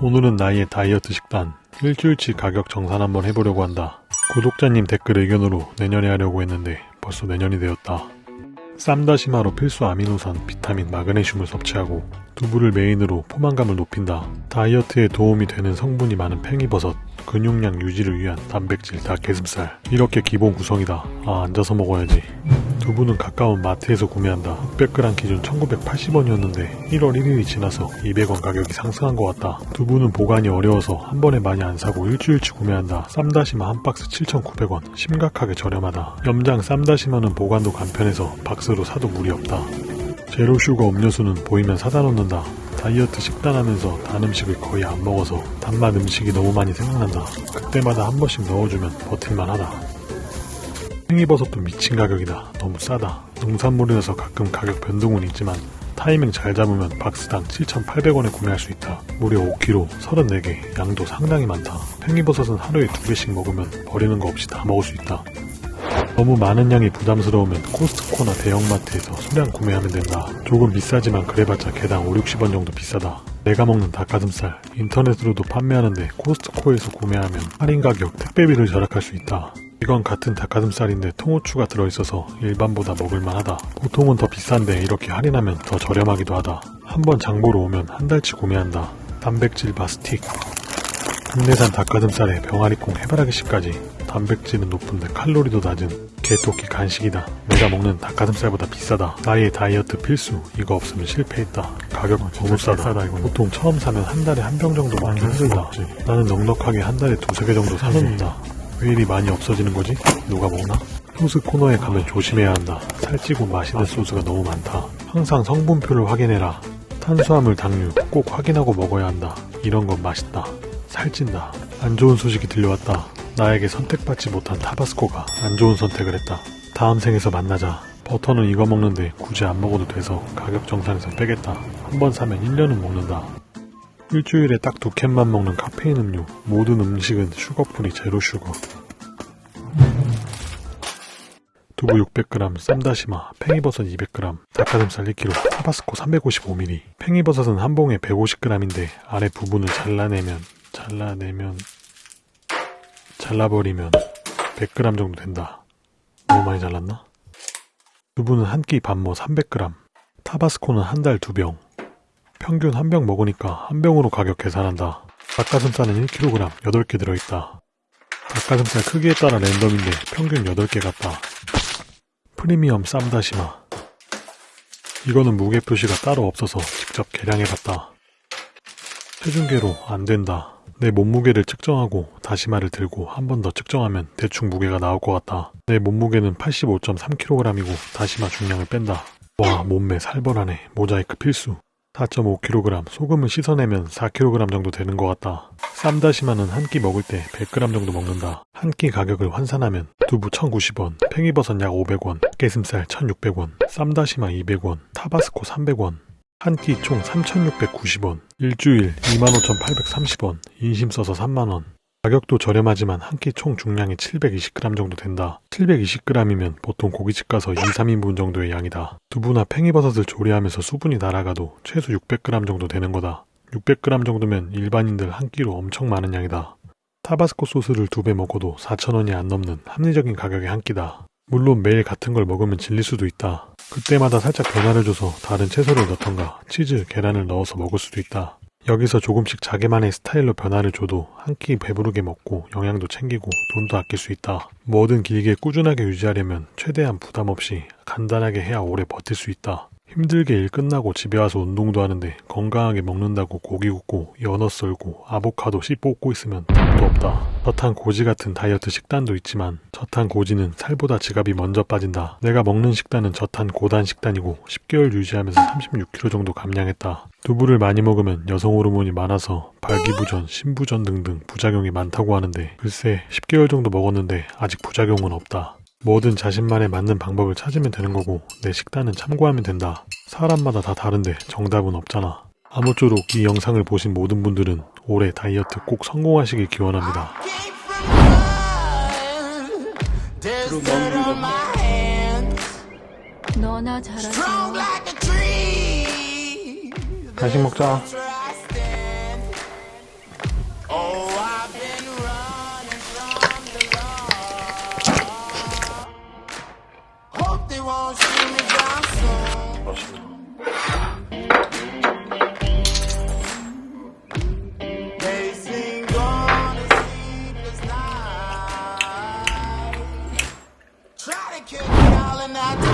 오늘은 나의 다이어트 식단 일주일치 가격 정산 한번 해보려고 한다. 구독자님 댓글 의견으로 내년에 하려고 했는데 벌써 내년이 되었다. 쌈다시마로 필수 아미노산, 비타민, 마그네슘을 섭취하고 두부를 메인으로 포만감을 높인다. 다이어트에 도움이 되는 성분이 많은 팽이버섯, 근육량 유지를 위한 단백질, 닭가슴살 이렇게 기본 구성이다. 아 앉아서 먹어야지. 두부는 가까운 마트에서 구매한다. 600g 기준 1980원이었는데 1월 1일이 지나서 200원 가격이 상승한 것 같다. 두부는 보관이 어려워서 한 번에 많이 안 사고 일주일치 구매한다. 쌈다시마 한 박스 7,900원. 심각하게 저렴하다. 염장 쌈다시마는 보관도 간편해서 박스로 사도 무리 없다. 제로슈거 음료수는 보이면 사다 놓는다. 다이어트 식단하면서 단 음식을 거의 안 먹어서 단맛 음식이 너무 많이 생각난다. 그때마다 한 번씩 넣어주면 버틸만 하다. 팽이버섯도 미친 가격이다. 너무 싸다. 농산물이라서 가끔 가격 변동은 있지만 타이밍 잘 잡으면 박스당 7,800원에 구매할 수 있다. 무려 5kg, 34개, 양도 상당히 많다. 팽이버섯은 하루에 2개씩 먹으면 버리는 거 없이 다 먹을 수 있다. 너무 많은 양이 부담스러우면 코스트코나 대형마트에서 소량 구매하면 된다. 조금 비싸지만 그래봤자 개당 5, 60원 정도 비싸다. 내가 먹는 닭가슴살 인터넷으로도 판매하는데 코스트코에서 구매하면 할인 가격 택배비를 절약할 수 있다. 이건 같은 닭가슴살인데 통후추가 들어있어서 일반보다 먹을만하다. 보통은 더 비싼데 이렇게 할인하면 더 저렴하기도 하다. 한번 장보러 오면 한 달치 구매한다. 단백질 바스틱 국내산 닭가슴살에 병아리콩 해바라기씨까지 단백질은 높은데 칼로리도 낮은 개토끼 간식이다. 내가 먹는 닭가슴살보다 비싸다. 나의 다이어트 필수. 이거 없으면 실패했다. 가격은 너무 싸다. 싸다 이거. 보통 처음 사면 한 달에 한 병 정도 많이 흔들다. 나는 넉넉하게 한 달에 두세 개 정도 사놓는다. 왜 이리 많이 없어지는 거지? 누가 먹나? 소스 코너에 가면 조심해야 한다. 살찌고 맛있는 소스가 너무 많다. 항상 성분표를 확인해라. 탄수화물, 당류 꼭 확인하고 먹어야 한다. 이런 건 맛있다. 살찐다. 안 좋은 소식이 들려왔다. 나에게 선택받지 못한 타바스코가 안 좋은 선택을 했다. 다음 생에서 만나자. 버터는 이거 먹는데 굳이 안 먹어도 돼서 가격 정산해서 빼겠다. 한 번 사면 1년은 먹는다. 일주일에 딱 두 캔만 먹는 카페인 음료. 모든 음식은 sugar free zero sugar. 두부 600g, 쌈다시마, 팽이버섯 200g, 닭가슴살 1kg, 타바스코 355ml. 팽이버섯은 한 봉에 150g인데 아래 부분을 잘라내면 잘라내면 잘라버리면 100g 정도 된다. 너무 많이 잘랐나? 두부는 한끼 반모 300g, 타바스코는 한 달 두 병. 평균 한 병 먹으니까 한 병으로 가격 계산한다. 닭가슴살은 1kg 8개 들어있다. 닭가슴살 크기에 따라 랜덤인데 평균 8개 같다. 프리미엄 쌈다시마. 이거는 무게 표시가 따로 없어서 직접 계량해봤다. 체중계로 안 된다. 내 몸무게를 측정하고 다시마를 들고 한 번 더 측정하면 대충 무게가 나올 것 같다. 내 몸무게는 85.3kg이고 다시마 중량을 뺀다. 와 몸매 살벌하네. 모자이크 필수. 4.5kg 소금을 씻어내면 4kg 정도 되는 것 같다. 쌈다시마는 한 끼 먹을 때 100g 정도 먹는다. 한 끼 가격을 환산하면 두부 1,090원, 팽이버섯 약 500원, 게슴살 1,600원, 쌈다시마 200원, 타바스코 300원, 한 끼 총 3,690원, 일주일 25,830원, 인심 써서 3만원. 가격도 저렴하지만 한 끼 총 중량이 720g 정도 된다. 720g이면 보통 고깃집 가서 2, 3인분 정도의 양이다. 두부나 팽이버섯을 조리하면서 수분이 날아가도 최소 600g 정도 되는 거다. 600g 정도면 일반인들 한 끼로 엄청 많은 양이다. 타바스코 소스를 두 배 먹어도 4,000원이 안 넘는 합리적인 가격의 한 끼다. 물론 매일 같은 걸 먹으면 질릴 수도 있다. 그때마다 살짝 변화를 줘서 다른 채소를 넣던가 치즈, 계란을 넣어서 먹을 수도 있다. 여기서 조금씩 자기만의 스타일로 변화를 줘도 한 끼 배부르게 먹고 영양도 챙기고 돈도 아낄 수 있다. 뭐든 길게 꾸준하게 유지하려면 최대한 부담 없이 간단하게 해야 오래 버틸 수 있다. 힘들게 일 끝나고 집에 와서 운동도 하는데 건강하게 먹는다고 고기 굽고 연어 썰고 아보카도 씨 뽑고 있으면 답도 없다. 저탄 고지 같은 다이어트 식단도 있지만 저탄 고지는 살보다 지갑이 먼저 빠진다. 내가 먹는 식단은 저탄 고단 식단이고 10개월 유지하면서 36kg 정도 감량했다. 두부를 많이 먹으면 여성 호르몬이 많아서 발기부전, 신부전 등등 부작용이 많다고 하는데 글쎄 10개월 정도 먹었는데 아직 부작용은 없다. 뭐든 자신만에 맞는 방법을 찾으면 되는 거고 내 식단은 참고하면 된다. 사람마다 다 다른데 정답은 없잖아. 아무쪼록 이 영상을 보신 모든 분들은 올해 다이어트 꼭 성공하시길 기원합니다. 너나 잘하세요. 간식 먹자. not